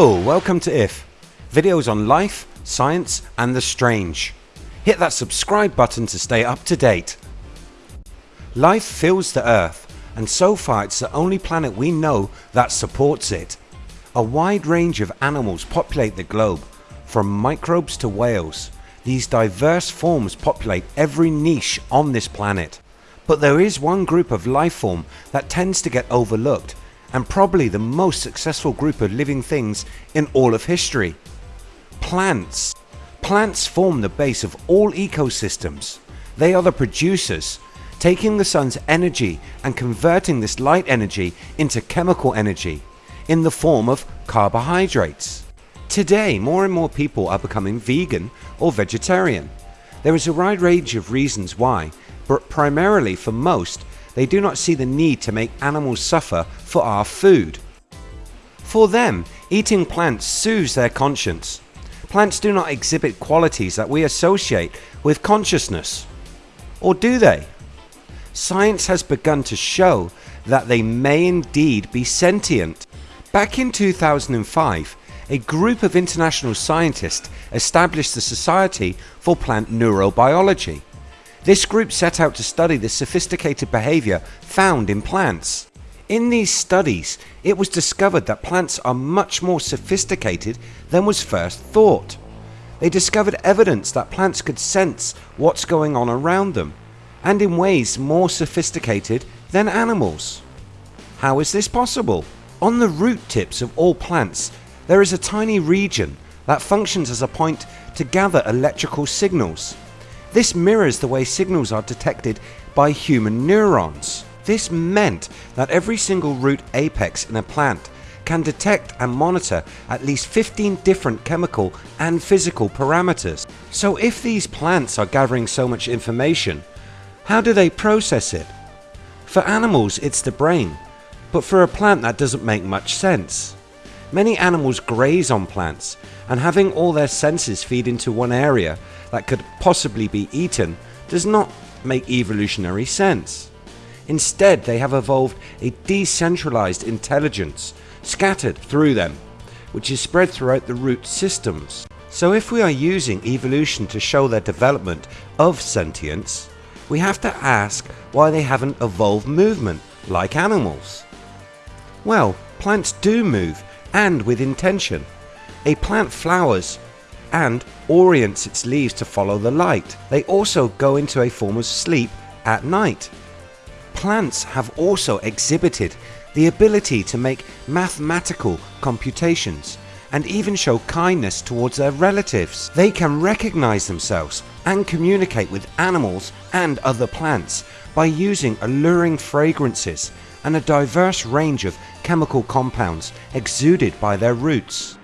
Hello, welcome to IF, videos on life, science and the strange. Hit that subscribe button to stay up to date. Life fills the earth and so far it's the only planet we know that supports it. A wide range of animals populate the globe, from microbes to whales. These diverse forms populate every niche on this planet. But there is one group of life form that tends to get overlooked and probably the most successful group of living things in all of history. Plants. Plants form the base of all ecosystems. They are the producers, taking the sun's energy and converting this light energy into chemical energy in the form of carbohydrates. Today more and more people are becoming vegan or vegetarian. There is a wide range of reasons why but primarily for most they do not see the need to make animals suffer for our food. For them eating plants soothes their conscience. Plants do not exhibit qualities that we associate with consciousness. Or do they? Science has begun to show that they may indeed be sentient. Back in 2005 a group of international scientists established the Society for Plant Neurobiology this group set out to study the sophisticated behaviour found in plants. In these studies it was discovered that plants are much more sophisticated than was first thought. They discovered evidence that plants could sense what's going on around them and in ways more sophisticated than animals. How is this possible? On the root tips of all plants there is a tiny region that functions as a point to gather electrical signals. This mirrors the way signals are detected by human neurons. This meant that every single root apex in a plant can detect and monitor at least 15 different chemical and physical parameters. So if these plants are gathering so much information, how do they process it? For animals it's the brain, but for a plant that doesn't make much sense. Many animals graze on plants and having all their senses feed into one area that could possibly be eaten does not make evolutionary sense. Instead they have evolved a decentralized intelligence scattered through them which is spread throughout the root systems. So if we are using evolution to show their development of sentience we have to ask why they haven't evolved movement like animals. Well plants do move and with intention. A plant flowers and orients its leaves to follow the light. They also go into a form of sleep at night. Plants have also exhibited the ability to make mathematical computations and even show kindness towards their relatives. They can recognize themselves and communicate with animals and other plants by using alluring fragrances and a diverse range of chemical compounds exuded by their roots.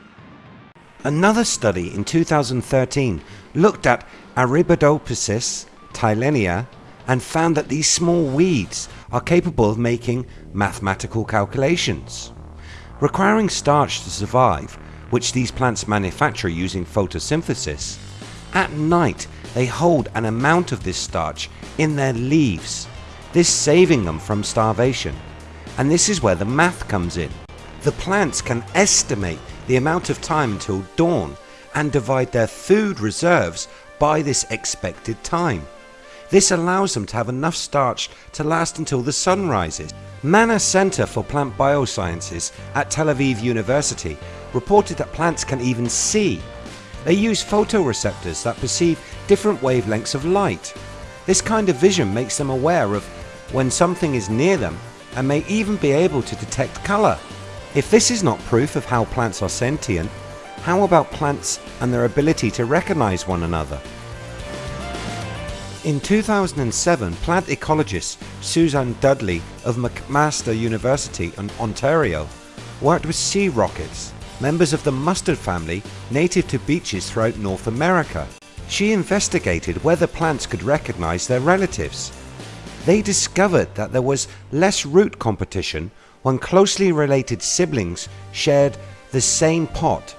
Another study in 2013 looked at Arabidopsis thaliana and found that these small weeds are capable of making mathematical calculations. Requiring starch to survive which these plants manufacture using photosynthesis, at night they hold an amount of this starch in their leaves, this saving them from starvation and this is where the math comes in. The plants can estimate the amount of time until dawn and divide their food reserves by this expected time. This allows them to have enough starch to last until the sun rises. Manna Center for Plant Biosciences at Tel Aviv University reported that plants can even see. They use photoreceptors that perceive different wavelengths of light. This kind of vision makes them aware of when something is near them and may even be able to detect colour. If this is not proof of how plants are sentient, how about plants and their ability to recognise one another? In 2007 plant ecologist Susan Dudley of McMaster University in Ontario worked with sea rockets, members of the mustard family native to beaches throughout North America. She investigated whether plants could recognise their relatives. They discovered that there was less root competition when closely related siblings shared the same pot.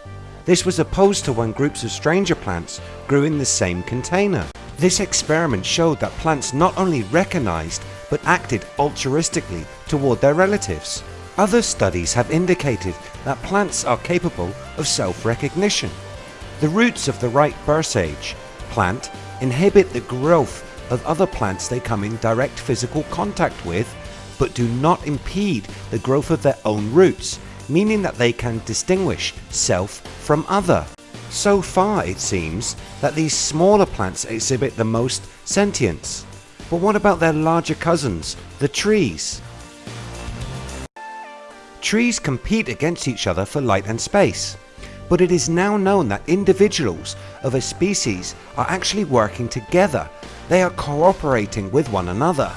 This was opposed to when groups of stranger plants grew in the same container. This experiment showed that plants not only recognized but acted altruistically toward their relatives. Other studies have indicated that plants are capable of self-recognition. The roots of the white bursage plant inhibit the growth of other plants they come in direct physical contact with but do not impede the growth of their own roots meaning that they can distinguish self from other. So far it seems that these smaller plants exhibit the most sentience. But what about their larger cousins, the trees? Trees compete against each other for light and space. But it is now known that individuals of a species are actually working together. They are cooperating with one another.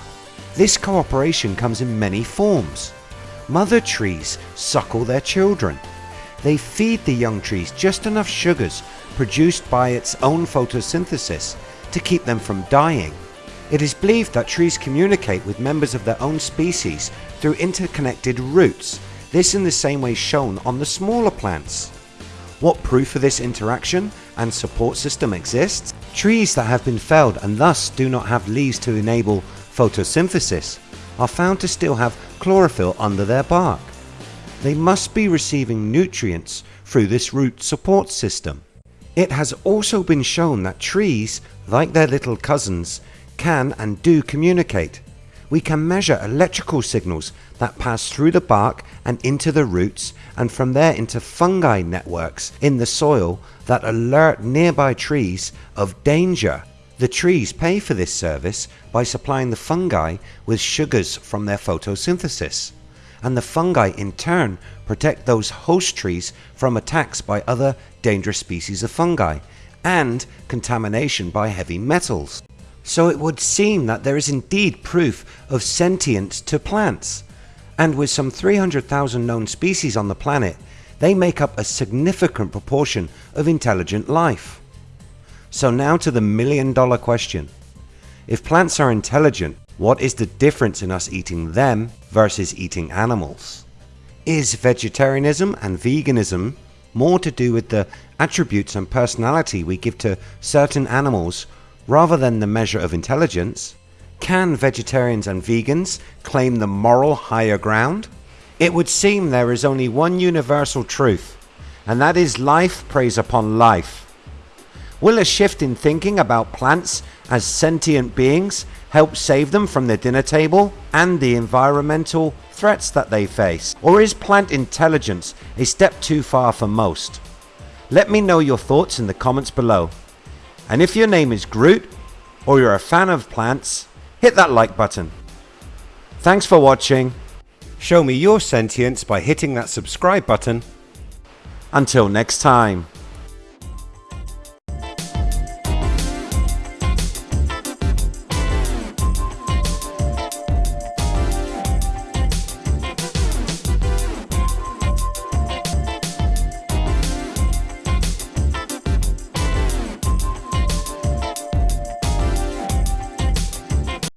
This cooperation comes in many forms. Mother trees suckle their children. They feed the young trees just enough sugars produced by its own photosynthesis to keep them from dying. It is believed that trees communicate with members of their own species through interconnected roots, this in the same way shown on the smaller plants. What proof of this interaction and support system exists? Trees that have been felled and thus do not have leaves to enable photosynthesis are found to still have chlorophyll under their bark. They must be receiving nutrients through this root support system. It has also been shown that trees, like their little cousins, can and do communicate. We can measure electrical signals that pass through the bark and into the roots and from there into fungi networks in the soil that alert nearby trees of danger. The trees pay for this service by supplying the fungi with sugars from their photosynthesis and the fungi in turn protect those host trees from attacks by other dangerous species of fungi and contamination by heavy metals. So it would seem that there is indeed proof of sentience to plants and with some 300,000 known species on the planet they make up a significant proportion of intelligent life. So now to the million dollar question. If plants are intelligent what is the difference in us eating them versus eating animals? Is vegetarianism and veganism more to do with the attributes and personality we give to certain animals rather than the measure of intelligence? Can vegetarians and vegans claim the moral higher ground? It would seem there is only one universal truth and that is life preys upon life. Will a shift in thinking about plants as sentient beings help save them from the dinner table and the environmental threats that they face? Or is plant intelligence a step too far for most? Let me know your thoughts in the comments below. And if your name is Groot or you're a fan of plants, hit that like button. Thanks for watching. Show me your sentience by hitting that subscribe button. Until next time.